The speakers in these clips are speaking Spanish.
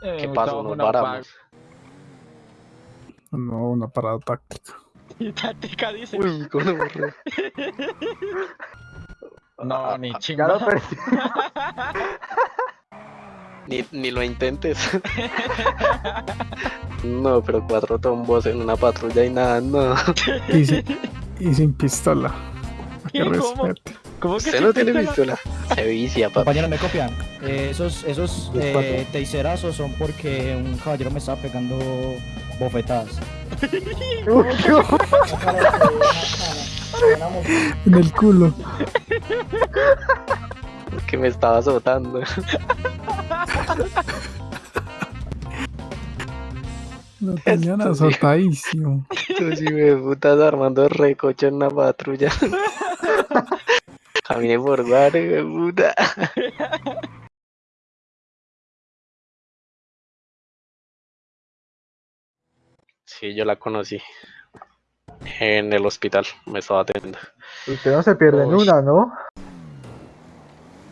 ¿Qué pasó? Nos paramos. No, una parada táctica. Y táctica dice. Uy, con borré. No, ni Ya chimba. lo perdí. Ni, ni lo intentes. no, pero cuatro tombos en una patrulla y nada, no. Y, sin- y sin pistola. Que. ¿Cómo? respete. ¿Cómo que Usted no tiene pistola? Se vicia, papá. Compañero, me copian. Eh, esos esos eh, teiserazos son porque un caballero me estaba pegando bofetadas. En el culo. Que me estaba azotando. Lo tenían azotadísimo. Tú sí me putas armando recocho en una patrulla. Caminé por de puta. Sí, yo la conocí. En el hospital, me estaba atendiendo. Usted no se pierde en una, ¿no?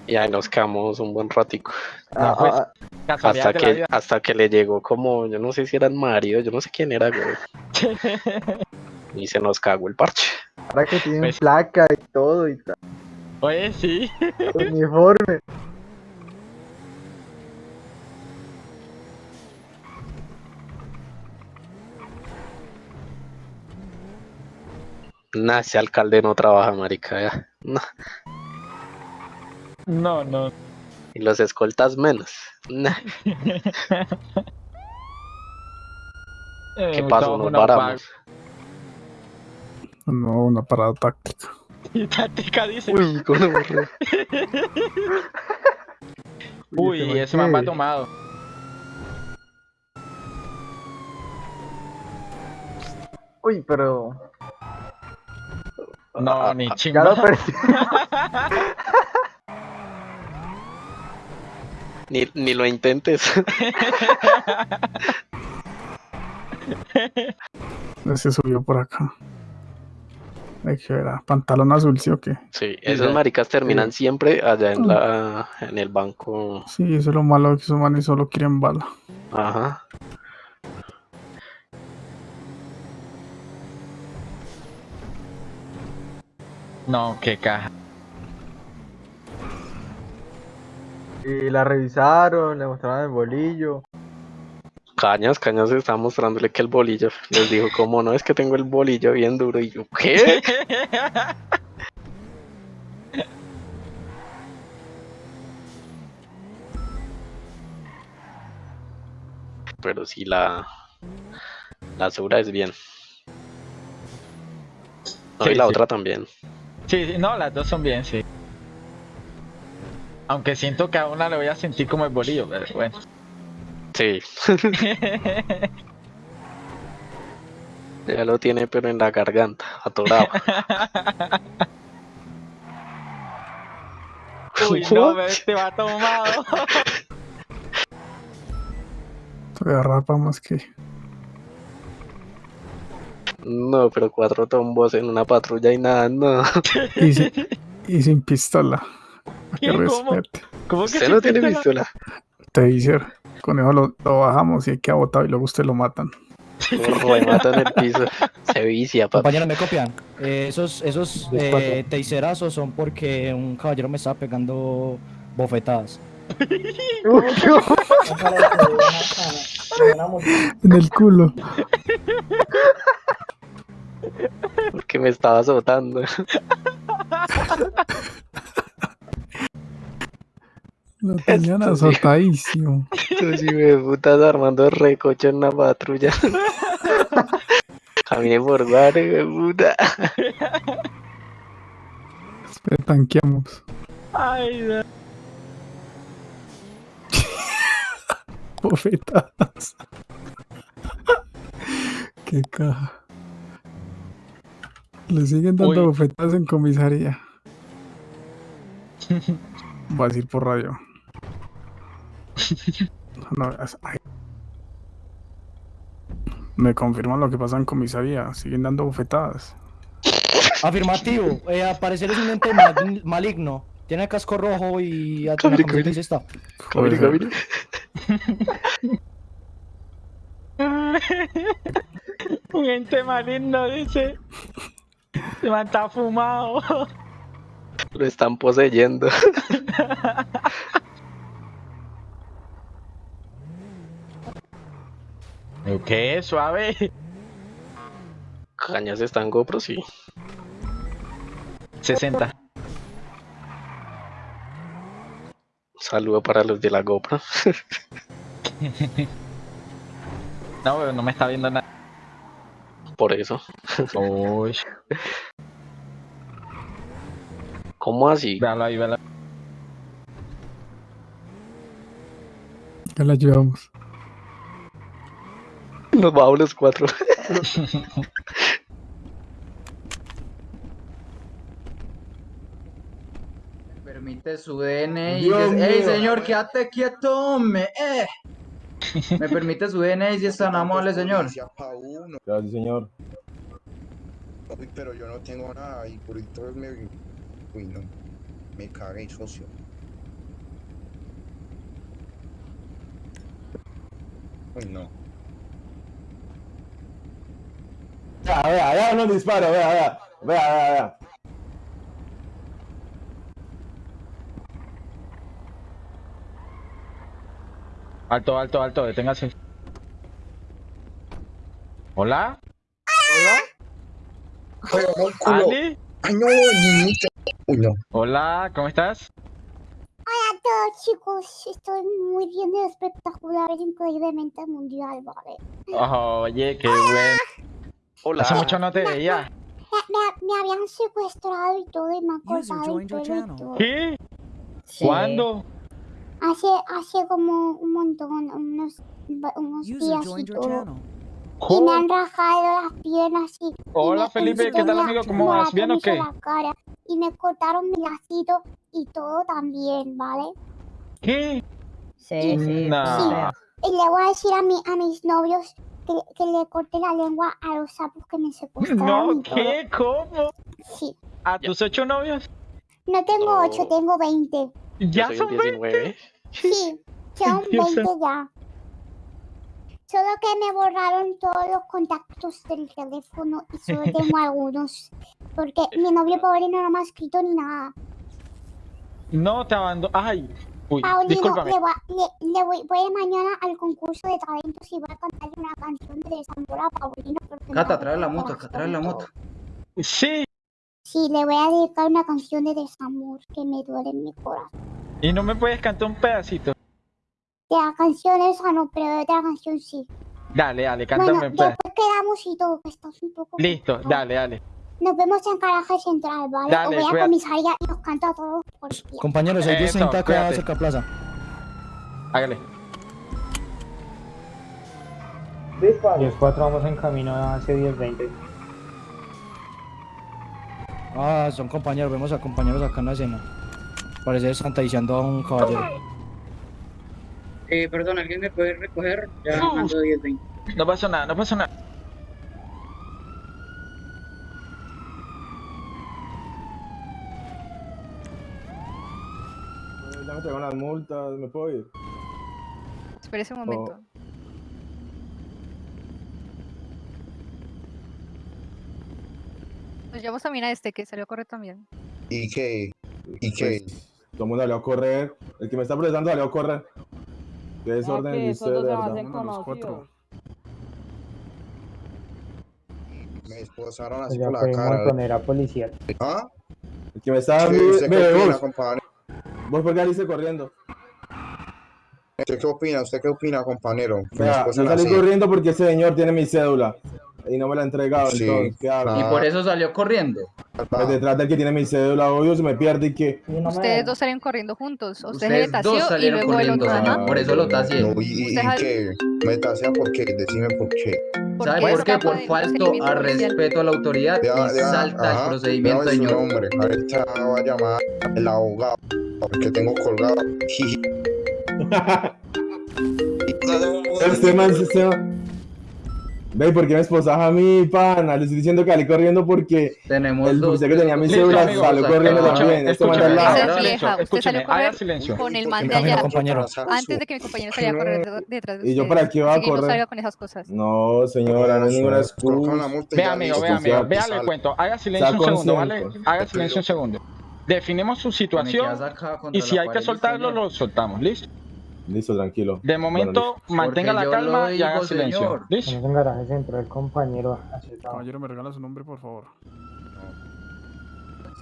Y ahí nos quedamos un buen ratico. Ah, pues, ah, Casualidad Hasta que, hasta que le llegó como, yo no sé si era el marido, yo no sé quién era, güey. Y se nos cagó el parche. ahora que tienen Pues- placa y todo y tal, Oye, sí. uniforme. Nah, ese alcalde no trabaja, marica. ya. Nah. No, no. Y los escoltas menos. Nah. Eh, ¿Qué pasó? Nos una paramos. No, una parada táctica. Y táctica dice. Uy, con borré. Uy, ¿este man ese man va tomado. Uy, pero. No, ni Ya chimba. lo perdí. Ni, ni lo intentes. Se subió por acá. Hay que ver. ah, Pantalón azul, ¿sí o qué? Sí, esos maricas terminan siempre allá en la en el banco. Sí, eso es lo malo que esos manes solo quieren bala. Ajá. No, qué caja. Y la revisaron, le mostraron el bolillo. Cañas, Cañas está mostrándole que el bolillo. Les dijo, ¿cómo no? Es que tengo el bolillo bien duro. Y yo, ¿qué? Pero sí, la. La Sura es bien. No, Sí, y la sí. otra también. Sí, sí, no, las dos son bien, sí. Aunque siento que a una le voy a sentir como el bolillo, pero bueno. Sí, ya lo tiene, pero en la garganta, atorado. Uy, no, What? este va tomado. Todavía rapa más que. No, pero cuatro tombos en una patrulla y nada, no. Y sin, y sin pistola. Que ¿Qué? ¿Cómo? ¿Cómo que Usted no tiene pistola? pistola. Taser. Con eso lo, lo bajamos y hay que abotado y luego usted lo matan. Lo remata en el piso. Se vicia, papá. Compañero, me copian. Eh, esos esos eh, teiserazos son porque un caballero me estaba pegando bofetadas. Uy, En el culo. Porque me estaba azotando. Lo tenían azotadísimo. Tú sí me putas armando recocho en una patrulla. Caminé por de puta. Espera, tanqueamos. Ay, no. Bofetadas. Qué caja. Le siguen dando Uy. bofetadas en comisaría. Va a decir por radio. No, es- ay. Me confirman lo que pasa en comisaría. Siguen dando bofetadas. Afirmativo. Eh, al parecer es un ente mal- maligno. Tiene casco rojo y camiseta y está. Camine, camine. Un ente maligno dice. Se me está fumado. Lo están poseyendo. ¿Qué? Suave. Cañas están GoPro, sí. 60. Saludo para los de la GoPro. No, pero no me está viendo nada. Por eso. Uy. ¿Cómo así? Véalo ahí, véalo. Ya la llevamos. Nos vamos los cuatro. Permite su DNI. Dios y ¡Ey, mío. señor, quédate quieto, hombre! ¡Eh! Me permite su DNI si es tan amable, señor. Gracias, señor. Uy, pero yo no tengo nada y por eso me... Uy, no. Me cagué, socio. Uy, no. Vea, vea, vea, no disparo, vea, vea. Vea, vea, vea. Alto, alto, alto, deténgase. ¿Hola? ¿Ali? ¡Ay, no, niñita! Uy, no. Hola, ¿cómo estás? Hola a todos chicos, estoy muy bien y espectacular, es increíblemente mundial, ¿vale? Oye, qué bueno. Hola. Hace mucho no te veía. Me, me- me habían secuestrado y todo y me han cortado el pelo y todo. ¿Qué? Sí. ¿Cuándo? Hace, hace como un montón, unos, unos días y todo. Y me han rajado las piernas y... y Hola, me Felipe, ¿qué tal, amigo? ¿Cómo vas? ¿Bien o qué? la cara, y me cortaron mi lacito y todo también, ¿vale? ¿Qué? Sí, sí. Nah. Y le voy a decir a, mi, a mis novios que, que le corte la lengua a los sapos que me secuestraron No, todo. ¿qué? ¿Cómo? Sí. ¿A tus ocho novios? No tengo No. ocho, tengo 20. Yo ¿Ya son un 20? 19. Sí, son 20 ya. Solo que me borraron todos los contactos del teléfono y solo tengo algunos. Porque mi novio pobre no me ha escrito ni nada. No, te abandono. Ay. Uy, Paulino, discúlpame. le, voy, a- le, le voy, voy mañana al concurso de talentos y voy a cantarle una canción de desamor a Paulino. Cata, trae la moto, acá, trae la moto. Sí. Sí, le voy a dedicar una canción de desamor que me duele en mi corazón. ¿Y no me puedes cantar un pedacito? De la canción esa no, pero de otra canción sí. Dale, dale, Bueno, cántame un pedacito. después quedamos y todo, que estás un poco... Listo, dale, dale. Nos vemos en Caraje Central, ¿vale? Dale, o voy a comisaría y os canto a todos por día. Compañeros, hay Eso, 1030 acá cerca de plaza. Hágale. 10-4 vamos en camino hacia 10-20. Ah, son compañeros, vemos a compañeros acá en la escena. Parece que están taiciando a un caballero. Eh, perdón, ¿alguien me puede recoger? Ya Uf. ando 10-20. No pasó nada, no pasó nada. Ya me llegan las multas, ¿me puedo ir? Espérese un momento. Nos llevamos también a este que salió a correr también. ¿Y qué? ¿Y qué? Pues, todo el mundo salió a correr. El que me está procesando salió a correr. Qué desorden de verdad. Uno de los cuatro. Me esposaron así por la cara. montonera policial. ¿Ah? El que me está... ¿Usted, usted Mire, qué opina, vos, por qué saliste corriendo. ¿Usted qué opina? ¿Usted qué opina, compañero? Que Vea, yo salí así. corriendo porque ese señor tiene mi cédula. Y no me la ha entregado, Sí, entonces, ¿qué hago? Y Ah. por eso salió corriendo. Pues detrás del que tiene mi cédula, obvio, se me pierde y que... Ustedes dos salieron corriendo juntos. Usted Ustedes dos y salieron el corriendo, otro. señor. Por eso lo tacié. No, ¿y, y, y sal- qué? ¿Me tasea por qué? Decime por qué. ¿Por ¿Sabe por qué? Por falto a respeto a la autoridad Ya, y salta ajá. el procedimiento, señor. nombre. Ahorita va a llamar el abogado. Porque tengo colgado. Este man, este man. Ve, ¿por qué me esposas a mí, pana? Le estoy diciendo que salí corriendo porque Tenemos el policía que tenía mi Listo, cédula amigo, salió o sea, corriendo escúchame, también. Este man de al lado. Usted salió correr silencio. con el man de allá. compañero. Antes de que mi compañero saliera a correr de- detrás de ¿Y yo para qué iba a que no correr? salga con esas cosas. No, señora, no es ninguna excusa. multa y Ve ya amigo, listo, ve amigo, el sale. cuento. Haga silencio un segundo, ¿vale? Haga silencio un segundo. Definimos su situación y si hay que soltarlo, señor. lo soltamos. ¿Listo? Listo, tranquilo. De momento, mantenga Porque la calma y haga silencio. señor. ¿Listo? Compañero. Caballero, ¿me regala su nombre, por favor?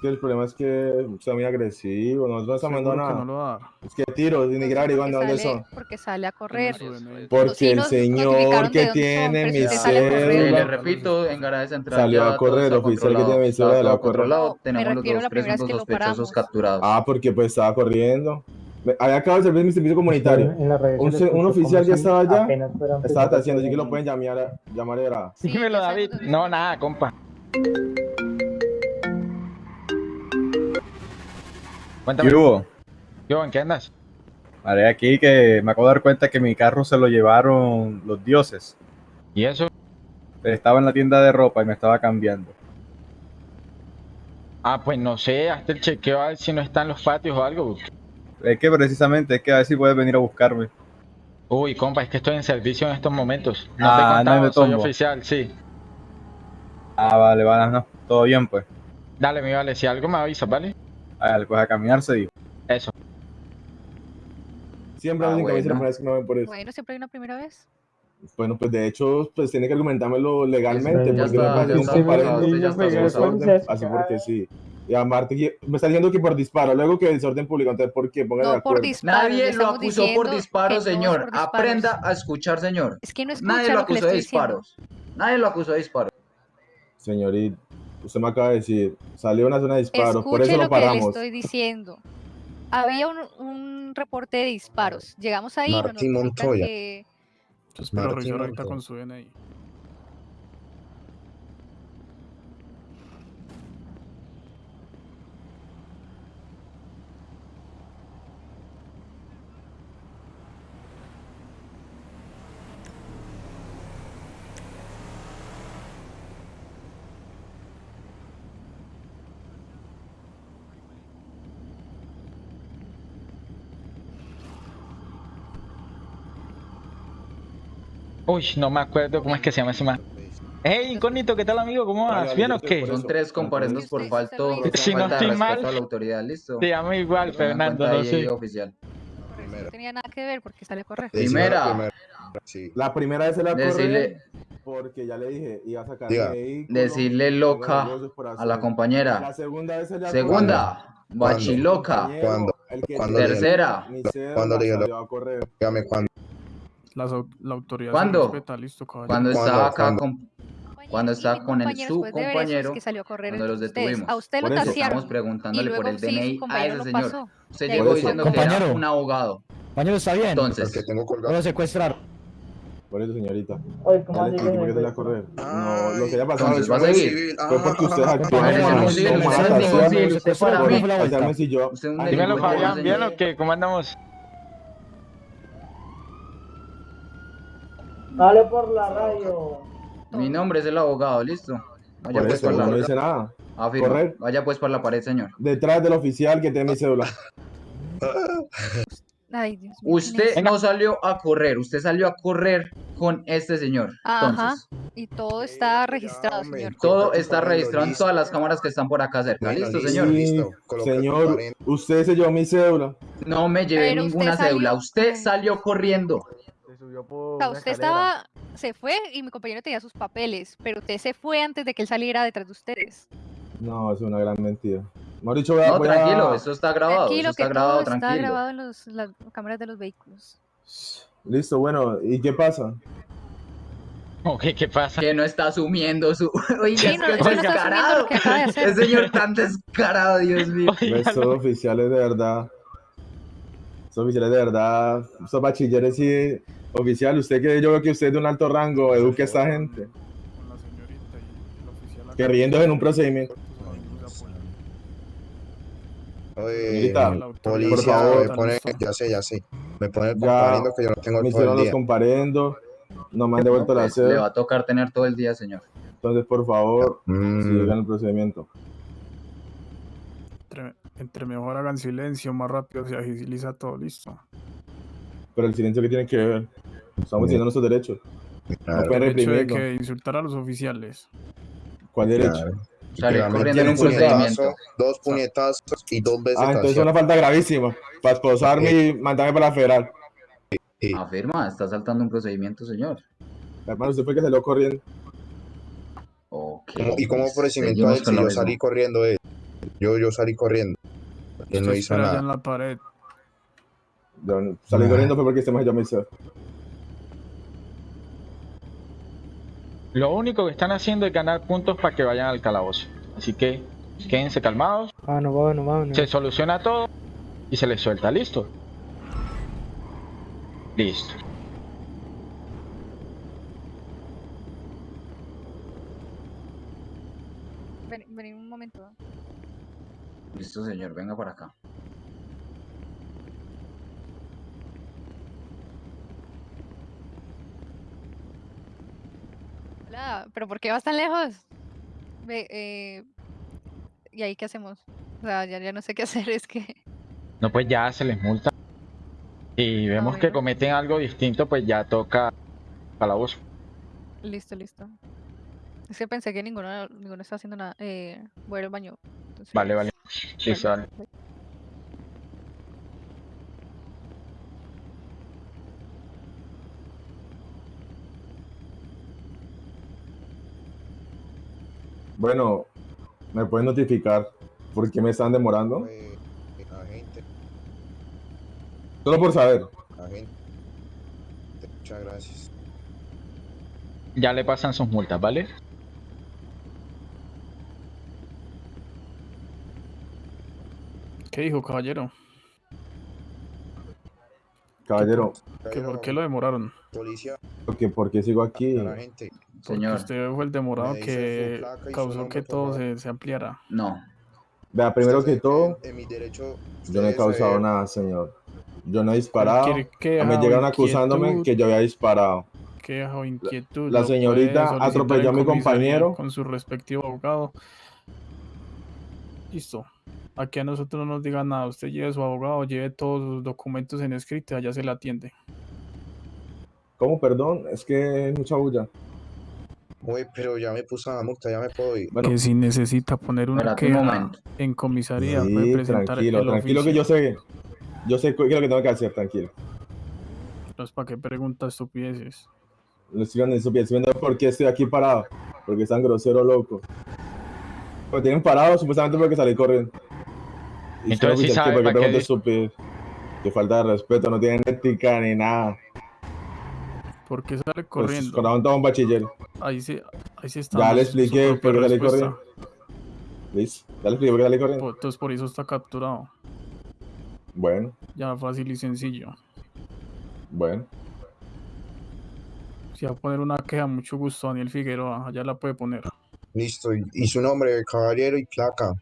Que el problema es que está muy agresivo, no mandando Seguro que nada. no lo va a. Es que tiro, ni de Porque dónde son. porque sale a correr. Porque el señor que tiene mi a Eh, le cédula. repito, en garaje central Salió ya a correr, oficial que tiene mi cédula, salió a correr. tenemos los refiero a dos presuntos sospechosos capturados. Ah, porque pues estaba corriendo. Había acabado de servir mi servicio comunitario. Un oficial si estaba allá Estaba haciendo, así que lo pueden llamar, llamar era. Sí, Dímelo, ya David. No, nada, compa. Cuéntame. ¿Qué hubo? Yo, ¿en qué andas? Haré aquí que me acabo de dar cuenta que mi carro se lo llevaron los dioses. ¿Y eso? Estaba en la tienda de ropa y me estaba cambiando. Ah, pues no sé, hazte el chequeo a ver si no está en los patios o algo. Es que precisamente es que a ver si puedes venir a buscarme. Uy, compa, es que estoy en servicio en estos momentos. No Ah, te he no me soy oficial, sí. Ah, vale, vale, no. Todo bien, pues. Dale, mi vale, si algo me avisas, ¿vale? Hágale, pues a caminar se dijo. Eso. Siempre Ah, me me bueno. primera vez que me ven por eso. Bueno, siempre hay una primera vez. Bueno, pues de hecho, pues tiene que argumentármelo legalmente, Ya porque está, no un está está de desorden, así porque sí. Y aparte, que- me está diciendo que por disparo, luego que desorden público, entonces, ¿por qué? Pónganse de No por acuerdo. disparos. le Nadie lo acusó por no es señor. por. Aprenda a escuchar, señor. Es que no escucha Nadie lo lo que le acusó de diciendo. disparos. Nadie lo acusó de disparos. Señorita, usted me acaba de decir, salió una zona de disparos, por Escuche eso lo lo que le paramos. estoy diciendo. Había un, un reporte de disparos. Llegamos ahí y nos Martín notifican Montoya. que Entonces, pero Martín Montoya. con su DNI. Uy, no me acuerdo cómo es que se llama ese man. Hey, incógnito, ¿qué tal, amigo? ¿Cómo vas? Vale, ¿Bien o qué? Son tres comparendos por falto, Si no estoy respeto mal, a la autoridad, listo. Te llamo igual, Fernando, no sé. oficial. no tenía nada que ver porque sale a correr. Primera. la primera. Sí. La primera vez se la Decirle, porque ya le dije, iba a sacar vehículo, decirle loca a la hacer. La compañera. segunda vez se la Segunda, bachiloca. Compañero, ¿Cuándo? el que ¿Cuándo tiene Tercera. ¿Cuándo le dio la- salió a correr. Dígame cuándo. Las la autoridad ¿Cuándo? se respeta, listo, caballero. Cuando ¿Cuándo? estaba acá ¿Cuándo? con, Compañero, cuando estaba con el compañero, que salió a correr cuando los ustedes. detuvimos. A usted lo Por eso estamos preguntándole por el sí, su DNI a compañero ese lo señor. pasó. Usted llegó diciendo que era compañero. un abogado. Compañero, ¿está bien? Entonces, que tengo Lo colgado. secuestrar. Por eso, señorita. Oye, ¿cómo que salió a correr. Ay. No, lo que Ah. ¿Cómo andamos? Dale por la radio. Mi nombre es el abogado, listo. Vaya por pues eso por no la dice nada. Afirma. correr. Vaya pues por la pared, señor. Detrás del oficial que tiene mi cédula. Ay, Dios mío. Usted no salió a correr, usted salió a correr con este señor. Ajá. Entonces, Y todo está registrado, señor. todo está registrado en todas las cámaras que están por acá cerca. Bueno, ¿Listo, listo. señor? Sí, Listo, señor, usted se llevó mi cédula. No me llevé Pero usted ninguna salió- cédula. Usted salió corriendo. O sea, usted estaba, se fue y mi compañero tenía sus papeles, pero usted se fue antes de que él saliera detrás de ustedes. No, es una gran mentira. Mejor dicho, voy a- No, voy a- tranquilo, esto está grabado. Tranquilo, Eso que está todo grabado, está tranquilo. grabado en los- las cámaras de los vehículos. Listo, bueno, ¿y qué pasa? Ok, ¿qué pasa? Que no está asumiendo su. Oiga, Sí, es no, que eso no está descarado. lo que acaba de hacer. Ese señor tan descarado, Dios mío. Oiga, Estos oficiales de verdad. Estos oficiales de verdad. Estos bachilleres sí. Oficial, usted que yo veo que usted es de un alto rango, eduque a esta gente. Con la señorita y el oficial acá. Que riéndose en un procedimiento. Oye, policía, por favor, me pone, ya sé, ya sé. Me pone Ya comparando que yo no tengo Me todo hicieron el los día. comparendo. no me han devuelto No, la pues, le va a tocar tener todo el día, señor. Entonces, por favor, Mm, sigan el procedimiento. Entre, entre mejor hagan silencio, más rápido se agiliza todo, listo. Pero el silencio que tiene que ver. Estamos diciendo nuestros derechos. No claro, pueden El hecho de que insultar a los oficiales. ¿Cuál derecho? claro. Salir Literalmente corriendo en un puñetazo, procedimiento. dos puñetazos y dos veces Ah, entonces es una falta gravísima. Para esposarme y mandarme para la federal. Afirma, está saltando un procedimiento, señor. Hermano, usted fue que salió corriendo. Ok. ¿Cómo- ¿Y cómo ofrecimiento a él si yo mismo. salí corriendo él? Yo, yo salí corriendo. Él no hizo nada. en la pared. Yo no- salí corriendo fue porque este me llamó sed. Lo único que están haciendo es ganar puntos para que vayan al calabozo. Así que quédense calmados, Vámonos, vámonos, vámonos. se soluciona todo y se les suelta. ¿Listo? Listo. Ven, vení un momento. Listo, señor, venga para acá. Hola, pero ¿por qué vas tan lejos? Ve, eh, ¿y ahí qué hacemos? O sea, ya, ya no sé qué hacer, es que... No, pues ya se les multa. Y vemos que cometen algo distinto, pues ya toca calabozo. Listo, listo. Es que pensé que ninguno, ninguno está haciendo nada. Eh, voy al baño. entonces- Vale, vale. Listo, Vale, dale. Bueno, ¿me pueden notificar por qué me están demorando? Eh, eh, agente, Solo por saber. agente. Muchas gracias. Ya le pasan sus multas, ¿vale? ¿Qué dijo, caballero? Caballero, ¿Que ¿Por qué lo demoraron? Policía, porque ¿por qué sigo aquí? a la gente. Porque Señor, usted fue el demorado que y causó que todo se, se ampliara. no. Vea, primero Usted que todo, en mi derecho, yo no he causado saber- nada, señor. Yo no he disparado. Me llegaron acusándome que yo había disparado. queja o inquietud. la señorita atropelló a mi compañero. Con su respectivo abogado. Listo. Aquí a nosotros no nos diga nada. Usted lleve su abogado, lleve todos sus documentos en escrito, allá se le atiende. ¿Cómo, perdón? Es que es mucha bulla. Uy, pero ya me puso la multa, ya me puedo ir. Bueno, que si necesita poner una queja en comisaría, puede presentar tranquilo, el tranquilo que yo sé. Yo sé qué es lo que tengo que hacer, tranquilo. No es para que pregunta estupideces. No estoy viendo estoy viendo por qué estoy aquí parado. Porque están grosero, loco. Me tienen parado supuestamente porque salí corriendo. Y Entonces sí sabe ¿por qué para qué? Que falta de respeto, no tienen ética ni nada. ¿Por qué sale Pues, corriendo? Corazón todo un bachiller. Ahí sí, ahí sí está. Ya le expliqué por qué respuesta. corriendo. ¿Listo? Ya le expliqué por qué salí corriendo. Por- Entonces por eso está capturado. Bueno, Ya fácil y sencillo. bueno. Si va a poner una queja, mucho gusto, Daniel Figueroa. Allá la puede poner. Listo, y, y su nombre, caballero y placa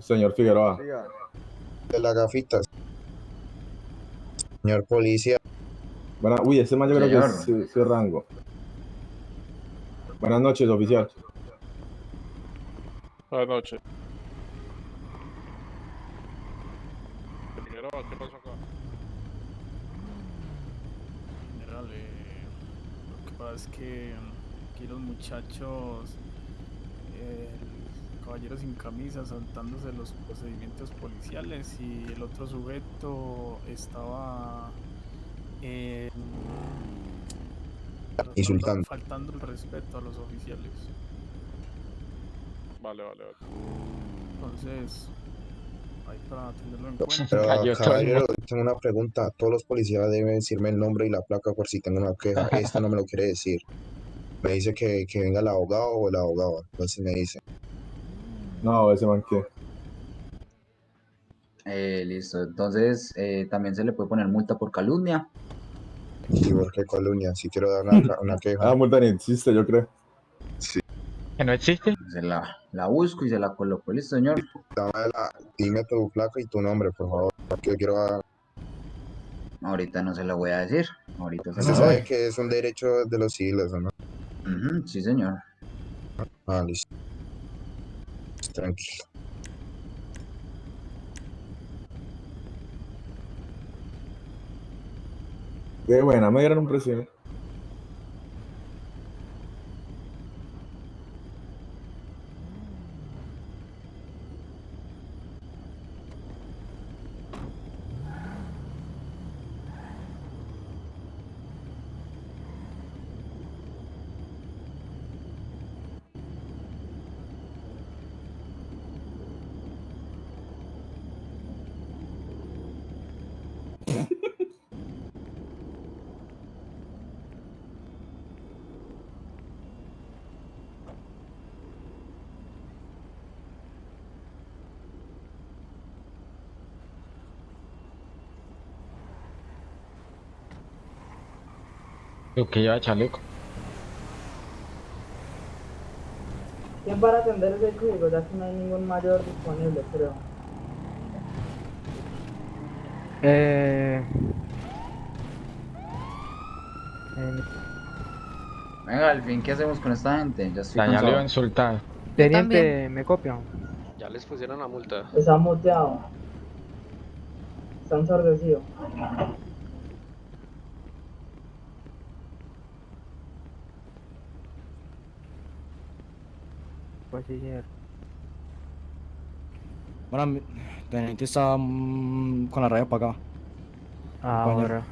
Señor Figueroa. de las gafitas. Señor policía, Buena, uy, este man yo creo que es su, su rango. Buenas noches, oficial. Buenas noches. ¿qué pasó acá? General, eh, lo que pasa es que mm, aquí los muchachos, eh, el caballero sin camisa saltándose los procedimientos policiales y el otro sujeto estaba eh, Insultando. faltando el respeto a los oficiales. Vale, vale, vale. Entonces, ahí para tenerlo en cuenta. pero el caballero, tengo una pregunta. Todos los policías deben decirme el nombre y la placa por si tengo una queja. Esta no me lo quiere decir. Me dice que, que venga el abogado o el abogado. Entonces me dice. No, ese man que. Eh, listo. Entonces, eh, también se le puede poner multa por calumnia. ¿Y por qué calumnia? Si quiero dar una, una queja. Ah, multa ni existe, yo creo. ¿Que no existe? Se la, la busco y se la coloco. Listo, señor. Dame la- dime tu placa y tu nombre, por favor. Porque yo quiero dar- Ahorita no se la voy a decir. Ahorita se lo sabe que es un derecho de los civiles, ¿o ¿no? Ujú, sí, señor. Ah, listo. Tranquilo. Qué buena, me dieron un precio. Lo que lleva chaleco. ¿Quién para atender ese código? Ya que no hay ningún mayor disponible, creo. Eh... Venga, al fin, ¿qué hacemos con esta gente? Ya estoy iba a insultar. Teniente, ¿me copian? Ya les pusieron la multa. Está muteado. Está ensordecido. Bachiller. Bueno, teniente está mm, con la raya apagada. Ahora.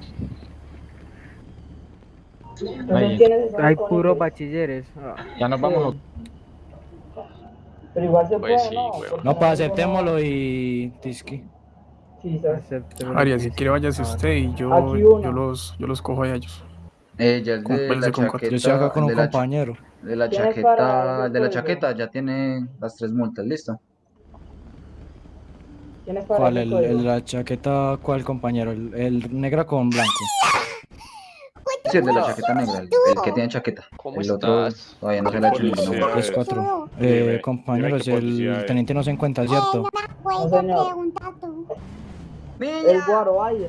Ahí. Hay puros bachilleres. Ah. Ya nos vamos. Pero igual se Pues puede, sí, ¿no? Porque No, pues aceptémoslo y. Tiski. Sí, ¿sabes? Acépteme. Aria, si quiere váyase usted y yo, yo los, yo los cojo a ellos. Eh, ya es de la chaqueta. Yo estoy acá con un compañero. De la ¿Quién es para chaqueta, de la chaqueta ya tiene las tres multas, ¿listo? ¿Quién es para ¿Cuál? El, el- la chaqueta, ¿cuál compañero? El, el negra con blanco. Sí, el de la chaqueta negra, el, el que tiene chaqueta. ¿Cómo El otro estás? todavía no se le ha hecho multa. Es cuatro. Eh, compañeros, el teniente no se encuentra, Eh, ¿cierto? no señor. pregunta tú. El guaro, ay.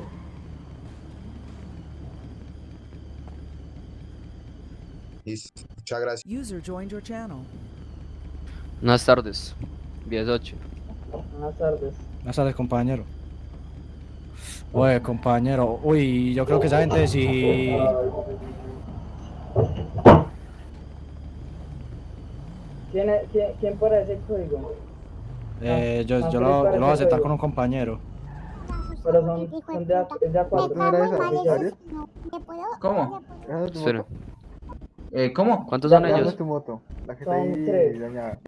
Listo. Muchas gracias. User joined your channel. Buenas tardes. 10-8. Buenas tardes. Buenas tardes, compañero. Oye, compañero. Uy, yo creo que esa gente sí. ¿Quién, es, quién, quién para ese código? Eh, yo, Ah, yo, lo, yo lo voy a aceptar con un compañero. Pero son, son de, de a cuatro. cago en mal no. ¿Me puedo? ¿Cómo? Eh, ¿Cómo? ¿Cuántos Ya, son ya ellos? tu moto. La que Son tres.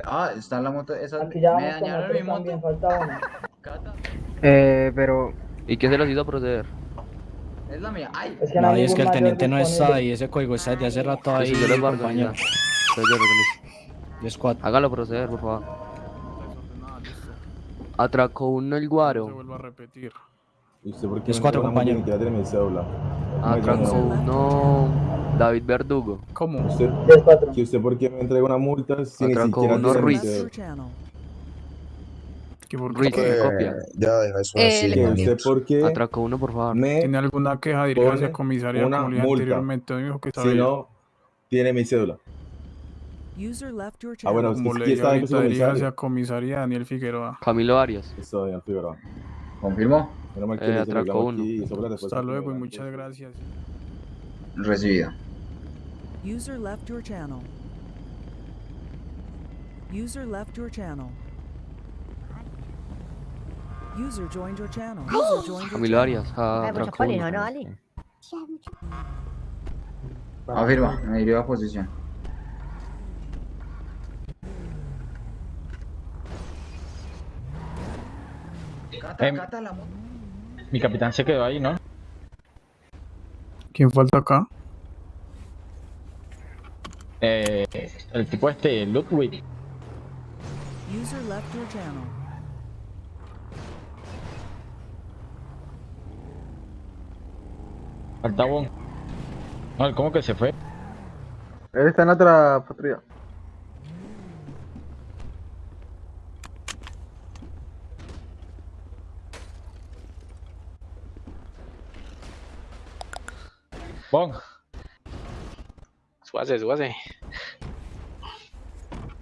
Ah, está en la moto. Esa, me dañaron mi moto. también, falta. Eh, pero... ¿Y qué se los hizo proceder? Es la mía. ¡Ay! Es que No, es que el teniente no está ahí, ese código está desde hace rato ahí, sí, yo les voy a compañero. organizar. Entonces yo organizo. 10 4. Hágalo proceder, por favor. Atracó uno el No se guaro. vuelva a repetir. ¿Y usted por qué Es me cuatro, entrega una compañero. multa? Ya tiene mi cédula. Atracó uno David Verdugo. ¿Cómo? ¿Usted, 10 4. que usted por qué me entrega una multa si ni Atracó siquiera uno Ruiz. ¿Que por Ruiz, Eh, copia? ya deja eso Eh, así, le- Que usted por qué Atracó uno, por favor. ¿Tiene alguna queja? Diríjase pone a comisaría una como le dije multa anteriormente. Me dijo que está si no tiene mi cédula? User left your Ah, bueno, Como usted le sí dije está ahí con su ahorita, diríjase comisario. a comisaría Daniel Figueroa. Camilo Arias. Eso, ya Figueroa. ¿Confirmó? Menos mal que Eh, le atracó uno. aquí Hasta luego y muchas gracias. Recibido. User left your channel. User left your channel. User joined your channel. User joined your Camilo channel. Arias. ah, Atracó uno. Afirma, me dirijo a posición. Cata, Em, cata la moto. Mi capitán se quedó ahí, ¿no? ¿Quién falta acá? Eh, el tipo este, Ludwig. User left your channel. Falta Bon. No, ¿cómo que se fue? Él está en otra patrulla. Bon, Súbase, súbase.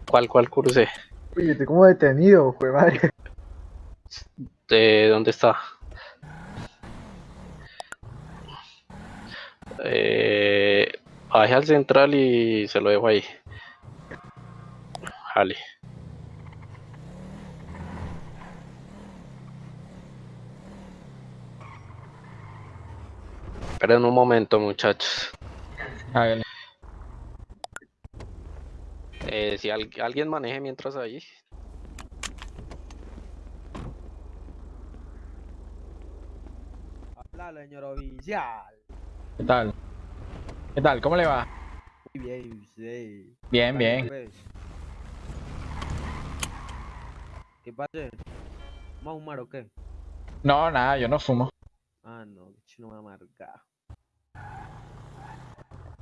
¿Cuál, cuál cruce? Oye, estoy como detenido, fue madre. ¿De dónde está? Eh, baje al central y se lo dejo ahí. Jale. Esperen un momento, muchachos. hágale. Eh, si al- alguien maneje mientras ahí. Habla, señor oficial. ¿Qué tal? ¿Qué tal? ¿Cómo le va? Muy bien, sí. Bien, bien. pues. ¿Qué pasa? ¿Vamos a fumar o qué? No, nada, yo no fumo. Ah, no, chino me amarga.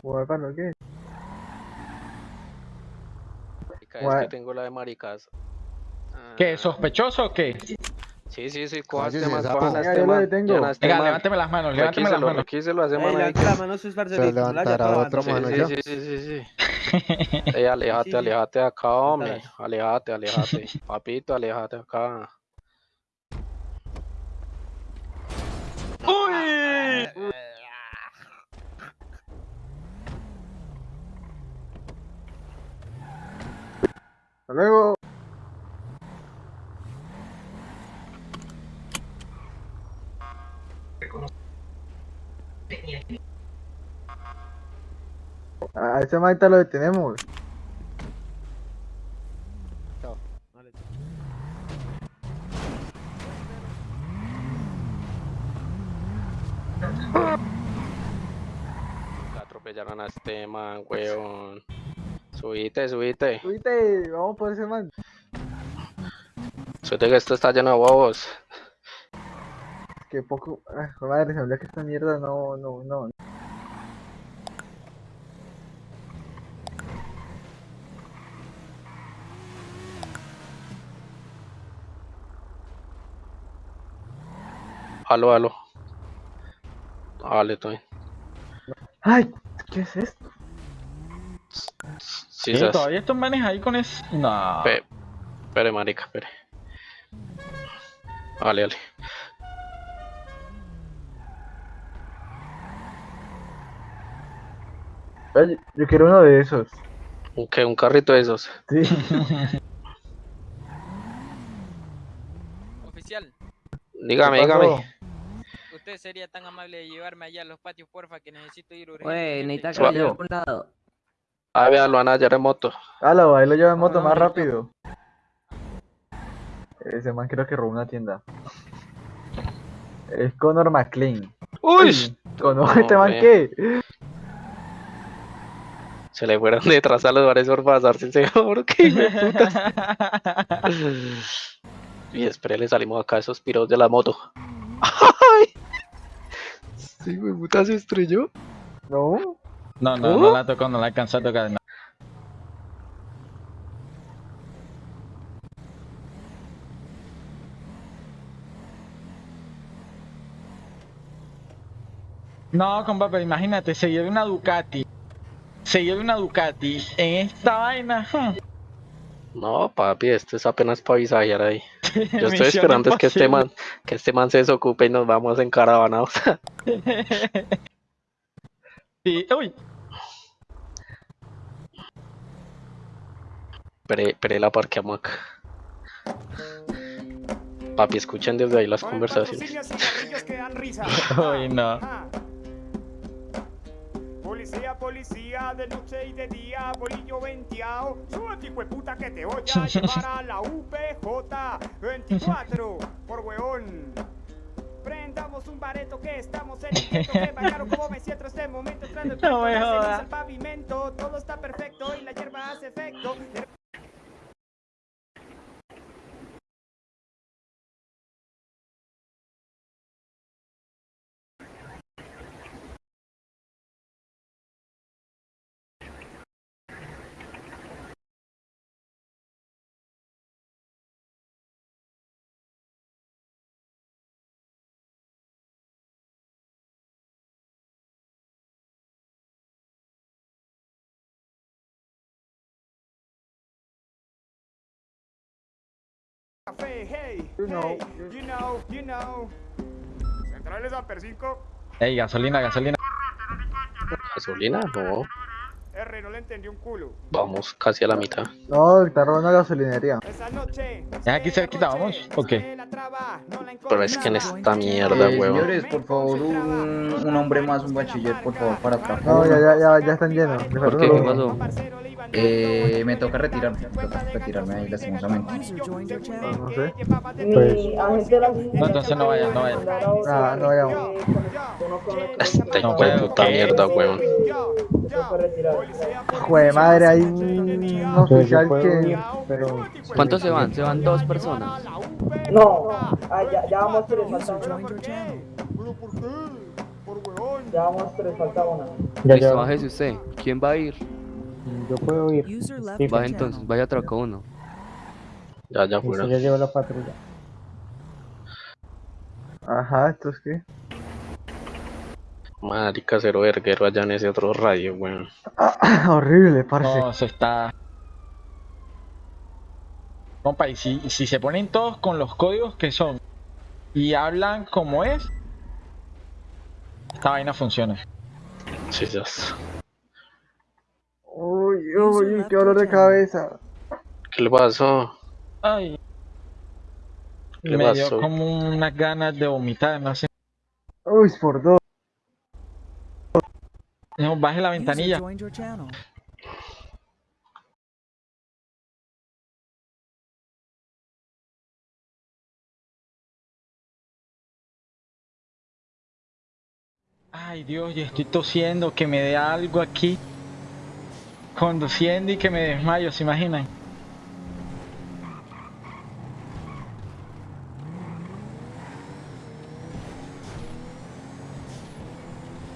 Bueno, ¿qué? Marica, Es que tengo la de maricas. ¿Qué? ¿Sospechoso o qué? Sí, sí, sí, coja Cállese, man, sapo. cojan a Venga, lo levánteme las manos, levánteme las manos. requíselo a ese Ey, man ahí levanta que- la mano, sus la haya levantará otro mano Sí, ya. sí, Sí, sí, sí, sí. Ey, aléjate, Sí, sí. aléjate de acá, hombre. Suéltalas. Aléjate, aléjate. Papito, aléjate acá. ¡Uy! Hasta luego. A ese maita lo detenemos. Atropellaron a este man, weón. Subite, subite. Subite, vamos por ese man. Subite que esto está lleno de bobos. Que poco. Ay, joder, madre, se me que esta mierda no, no, no. Aló, aló. Vale, bien. Ay, ¿qué es esto? Sí, sas. ¿Todavía estos manes ahí con eso? No. Pe- Espere, marica, espere. Vale, vale. Ay, yo quiero uno de esos. ¿Un qué? ¿Un carrito de esos? Sí. Oficial, Dígame, dígame. usted sería tan amable de llevarme allá a los patios, porfa, que necesito ir urgente. Oye, necesita que lleve a algún lado. Ah, vea, lo van a hallar en moto. Halo, ahí lo lleva en moto no, más rápido. Ese man creo que robó una tienda. Es Conor McLean. ¡Uy! ¿Conoce este man qué? Se le fueron detrás a los bares por pasarse el seguro. ¡Qué hijo de putas! Y después le salimos acá a esos piros de la moto. ¡Ay! Sí, güey, puta se estrelló. No. No, no, no la tocó, no la alcanzó a tocar. No. No, compa, pero imagínate, se lleva una Ducati. Se lleva una Ducati en esta vaina. No, papi, esto es apenas para visajear ahí. Yo estoy esperando es que este man, que este man se desocupe y nos vamos en caravana. Sí, uy. Pero, pero la parqueamos acá. Papi, escuchen desde ahí las conversaciones. cigarrillos que dan risa. Uy, no. Policía, policía, de noche y de día, bolillo venteado. Súbete, hijo de puta, que te voy a llevar a la UPJ 24, por hueón. Prendamos un bareto que estamos en intento que bailaron como me siento este momento entrando el No me jodas. el pavimento, todo está perfecto y la hierba hace efecto. Café, hey, You know, hey, you know, you know. Centrales Amper 5. Ey, gasolina, gasolina. ¿Gasolina? No. R, no le entendí un culo. Vamos casi a la mitad. No, está robando gasolinería. Esa noche, ¿Es aquí cerquita, vamos? ¿O qué? Pero es que en esta mierda, Eh, huevón. señores, por favor, un, un hombre más, un bachiller, por favor, para atrás. No, ya, ya, ya, ya están llenos. Falta qué? ¿Qué pasó? Eh, me toca retirarme, me toca retirarme ahí lastimosamente. No sé. No, entonces no vayas, no vayas. Ah, no vayamos. Este No puta mierda, huevón. Joder, madre, hay un oficial que. ¿Cuántos se van? Se van dos personas. No, ah, ya, ya vamos tres, falta channel. Ya vamos tres, falta una. Listo, bájese usted. ¿Quién va a ir? Yo puedo ir. Channel. entonces, vaya a troca uno. Ya, ya fuera. ya llevo la patrulla. Ajá, ¿esto es qué? Marica, cero verguero allá en ese otro radio, weón. Horrible, parce. No, eso está. Compa, y si, si se ponen todos con los códigos que son y hablan como es, esta vaina funciona. Sí, ya. está. Uy, uy, qué dolor de cabeza. ¿Qué le pasó? Ay. ¿Qué Me dio como unas ganas de vomitar, no sé. Uy, por dos. No, baje la ventanilla. Ay, Dios, yo estoy tosiendo, que me dé algo aquí. Conduciendo y que me desmayo, ¿se imaginan?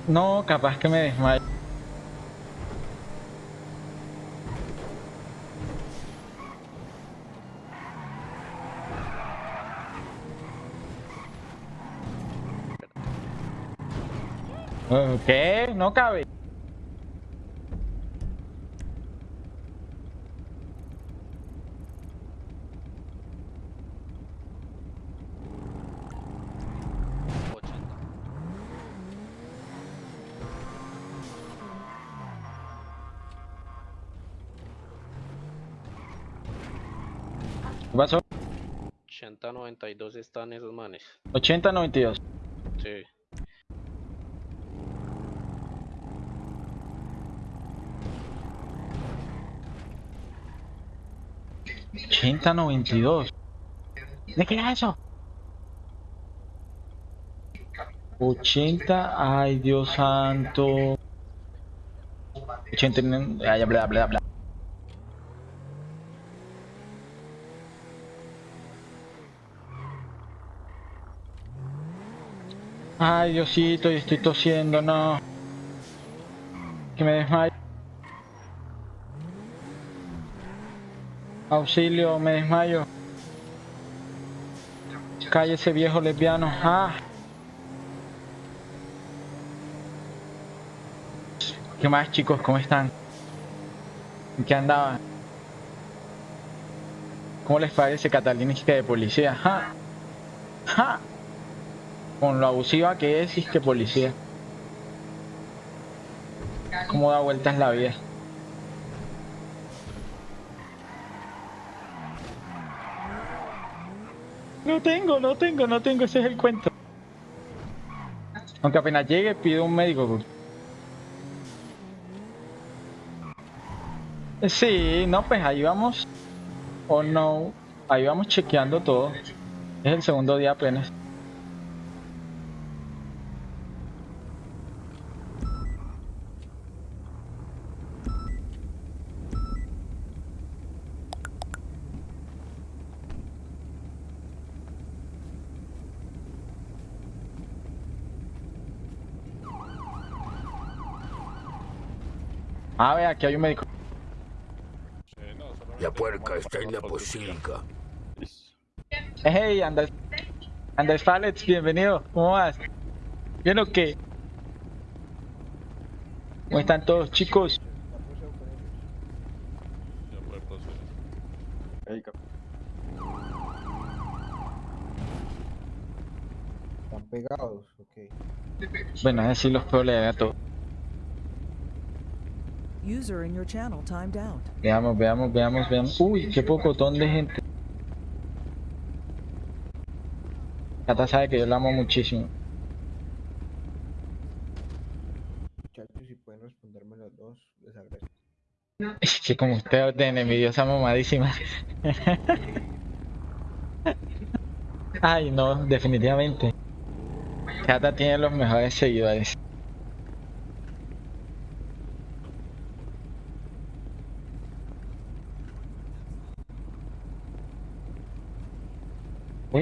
No, capaz que me desmayo. ¿Qué? No cabe. ¿Qué pasó? 80-92 están esos manes. 80-92. Sí. ochenta noventa y dos. ¿De qué era eso? 80, ay Dios santo. 80, ay, bla, bla, bla. Ay Diosito, y estoy tosiendo, no. Que me desmayo. Auxilio, me desmayo. Cállese viejo lesbiano. Ah. ¿Qué más chicos? ¿Cómo están? ¿En qué andaban? ¿Cómo les parece Catalínica de policía? ¡Ja! ¡Ja! Con lo abusiva que es, y es que policía. ¿Cómo da vueltas la vida? No tengo, no tengo, no tengo, ese es el cuento. Aunque apenas llegue pido un médico. Sí, no, pues ahí vamos. O no, ahí vamos chequeando todo. Es el segundo día apenas. Ah, ve, aquí hay un médico. La puerca está en la posilga. Hey, Andrés. Andrés Palets, bienvenido. ¿Cómo vas? ¿Bien o qué? ¿Cómo están todos, chicos? ¿Están pegados? Ok. Bueno, así los puedo leer a todos. User in your channel timed out. Veamos, veamos, veamos, veamos. Uy, qué pocotón de gente. Cata sabe que yo la amo muchísimo. Muchachos, si pueden responderme los dos, les agradezco. Es que como usted de envidiosa mamadísima. Ay, no, definitivamente. Cata tiene los mejores seguidores.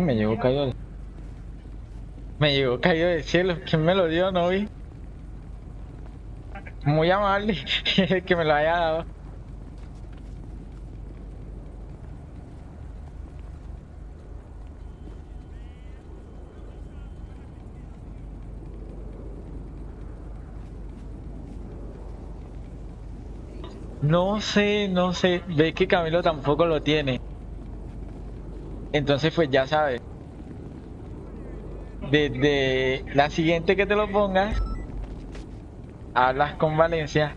Uy, me llegó caído del... Me llegó caído del cielo. ¿Quién me lo dio? No vi. Muy amable el que me lo haya dado. No sé, no sé. Ve que Camilo tampoco lo tiene. Entonces, pues ya sabes. Desde la siguiente que te lo pongas, hablas con Valencia.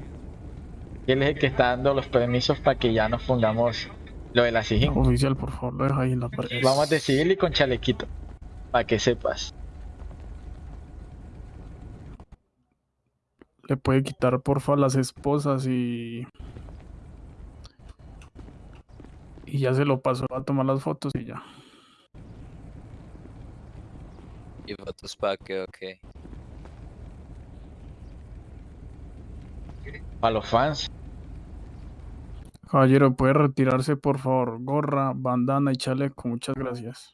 Él es el que está dando los permisos para que ya nos pongamos lo de la SIGIN. Oficial, por favor, lo deja ahí en la pared. Vamos de civil y con chalequito. Para que sepas. Le puede quitar, porfa, las esposas y. Y ya se lo pasó a tomar las fotos y ya. ¿Y fotos para qué o qué? Para los fans. Caballero, puede retirarse, por favor. Gorra, bandana y chaleco. Muchas gracias.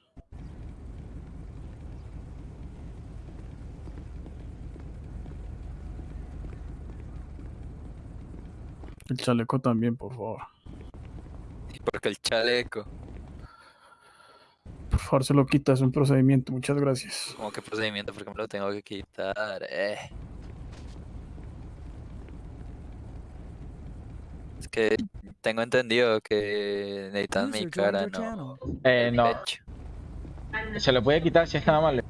El chaleco también, por favor. ¿Y por qué el chaleco? Por favor, se lo quita. Es un procedimiento. Muchas gracias. ¿Cómo que procedimiento? ¿Por qué me lo tengo que quitar? Eh. Es que tengo entendido que necesitan mi cara, no. Eh, no. Se lo puede quitar si es tan amable.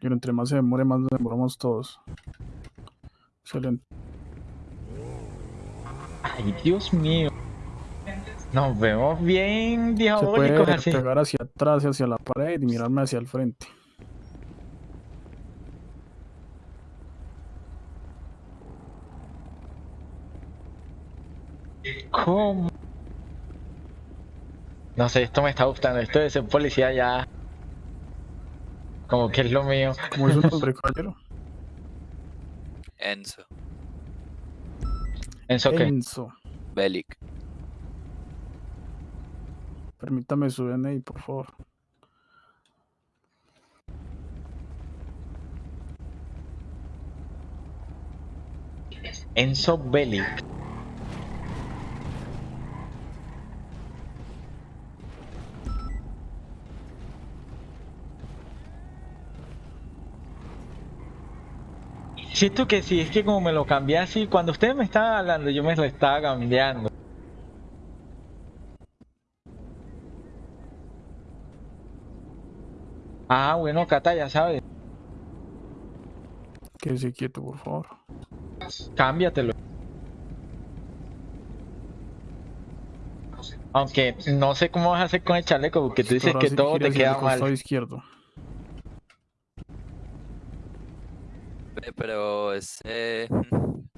Pero entre más se demore, más nos demoramos todos. Excelente. Ay, Dios mío. Nos vemos bien Se diabólicos puede así. pegar hacia atrás y hacia la pared y mirarme hacia el frente. ¿Cómo? No sé, esto me está gustando. Esto de ser policía ya. Como que es lo mío. ¿Cómo es su nombre, caballero? Enzo. ¿Enzo qué? Enzo. Belic. Permítame su DNI, por favor. Enzo Bellic. Siento que sí, es que como me lo cambié así, cuando ustedes me estaban hablando, yo me lo estaba cambiando. Ah, bueno, Cata, ya sabes. Quédese quieto, por favor. Cámbiatelo. Aunque no sé cómo vas a hacer con el chaleco, porque tú dices Ahora que todo te queda mal. izquierdo. Ve,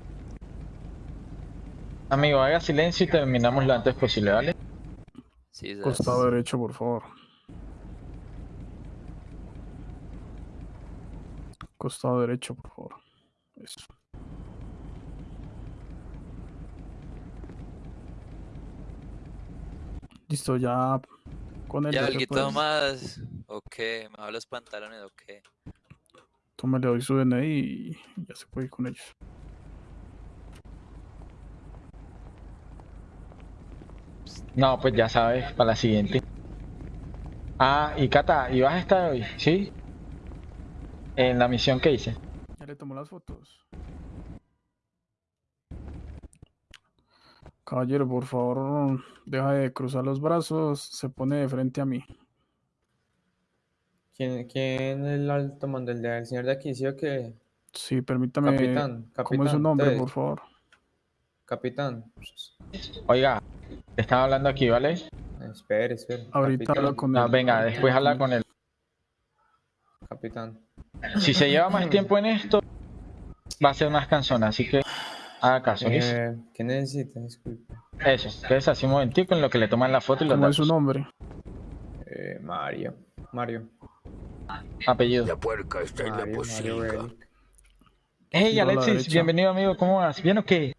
Amigo, haga silencio y terminamos lo antes posible, ¿vale? Sí, Costado derecho, por favor. Costado derecho, por favor. Eso. Listo, ya con el ¿Ya más? Ok, me bajo los pantalones, ok. Tome, le doy su DNI y ya se puede ir con ellos. No, pues ya sabes, para la siguiente. Ah, y Cata, ¿y vas a estar hoy? ¿Sí? En la misión que hice. Ya le tomó las fotos. Caballero, por favor, deja de cruzar los brazos, se pone de frente a mí. ¿Quién, quién es el alto mando? ¿El del señor de aquí? ¿Sí o qué? Sí, permítame. Capitán, ¿Cómo es su capitán, nombre, entonces. por favor? Capitán. Oiga, te estaba hablando aquí, ¿vale? Espere, espere. Ahorita capitán. habla con No, él. venga, después habla con él. Capitán. Si se lleva más tiempo en esto, va a ser más cansón, así que haga caso. Eh, ¿Qué necesita? Disculpe. Eso, quédese así un momentico en lo que le toman la foto y los ¿Cómo es su nombre? Eh, Mario. Mario. Apellido. La puerca está en la. Relic. Hey Giro Alexis, bienvenido amigo, ¿cómo vas? ¿Bien o qué?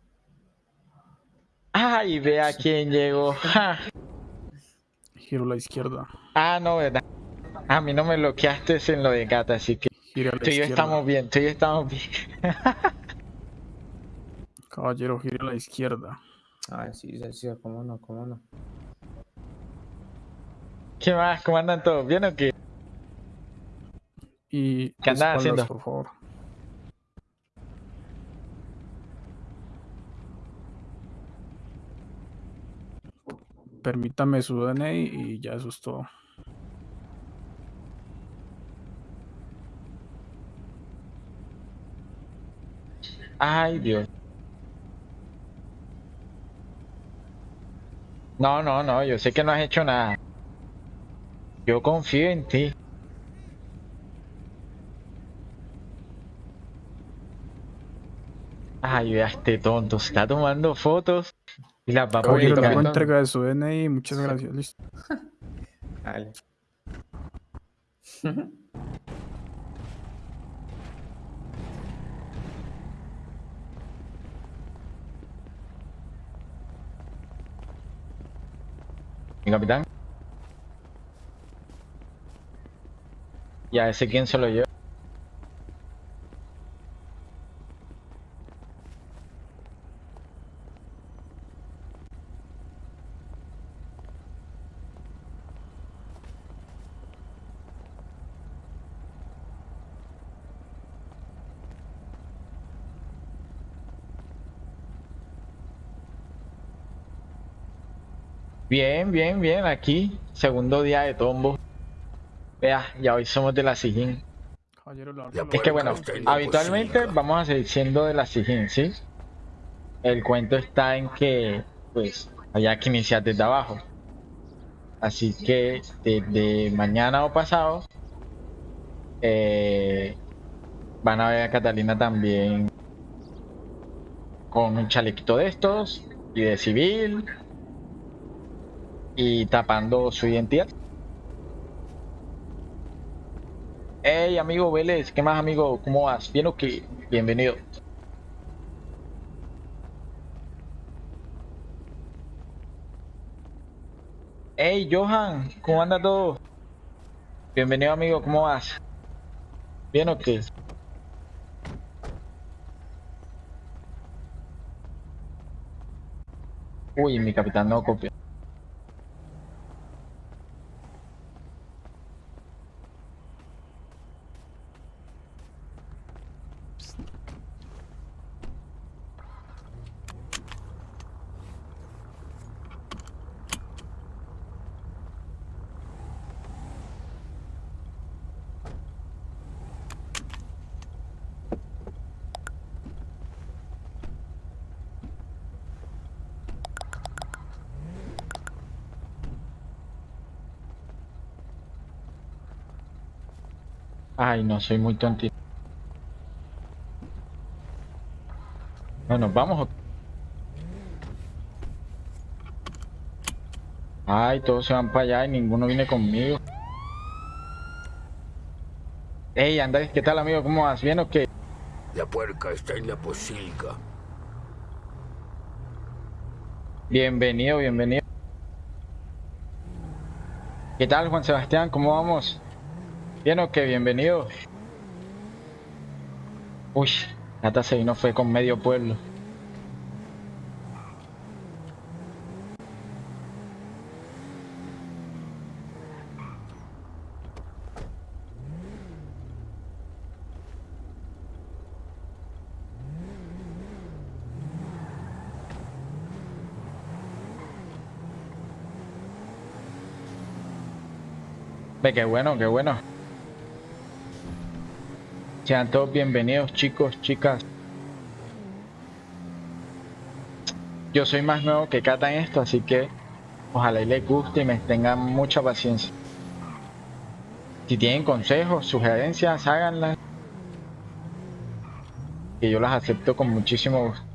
Ay, vea quién llegó. Ja. Giro a la izquierda. Ah, no, verdad. A mí no me bloqueaste en lo de gata, así que a la tú y yo estamos bien, tú y yo estamos bien. Caballero, gire a la izquierda. Ah, sí, sí, sí, cómo no, cómo no. ¿Qué más? ¿Cómo andan todos? ¿Bien o qué? Y ¿Qué andan espaldas, haciendo? por favor. Permítame su DNI y ya eso es todo. Ay, Dios. No, no, no, yo sé que no has hecho nada. Yo confío en ti. Ay, vea este tonto, se está tomando fotos y las va a hago publicar. entrega de su DNI. Muchas gracias. Listo. Dale. Mi capitán. Ya ese quién se lo lleva. Bien, bien, bien, aquí, segundo día de tombo. Vea, ya hoy somos de la abro Es que bueno, habitualmente vamos a seguir siendo de la Sijín, ¿sí? El cuento está en que, pues, había que iniciar desde abajo. Así que desde mañana o pasado eh, van a ver a Catalina también con un chalequito de estos y de civil y tapando su identidad. Hey amigo Vélez, ¿qué más amigo? ¿Cómo vas? ¿Bien o qué? Bienvenido. Hey Johan, ¿cómo anda todo? Bienvenido amigo, ¿cómo vas? ¿Bien o qué? Uy, mi capitán no copia. Ay, no, soy muy tontito. Bueno, vamos. o- Ay, todos se van para allá y ninguno viene conmigo. Ey, Andrés, ¿qué tal amigo? ¿Cómo vas? ¿Bien o qué? La puerca está en la posilga. Bienvenido, bienvenido. ¿Qué tal, Juan Sebastián? ¿Cómo vamos? ¿Bien o qué? Bienvenido. Uy, Nata se vino fue con medio pueblo. Ve, qué bueno, qué bueno. Sean todos bienvenidos chicos, chicas. Yo soy más nuevo que Cata en esto, así que ojalá y les guste y me tengan mucha paciencia. Si tienen consejos, sugerencias, háganlas. Que yo las acepto con muchísimo gusto.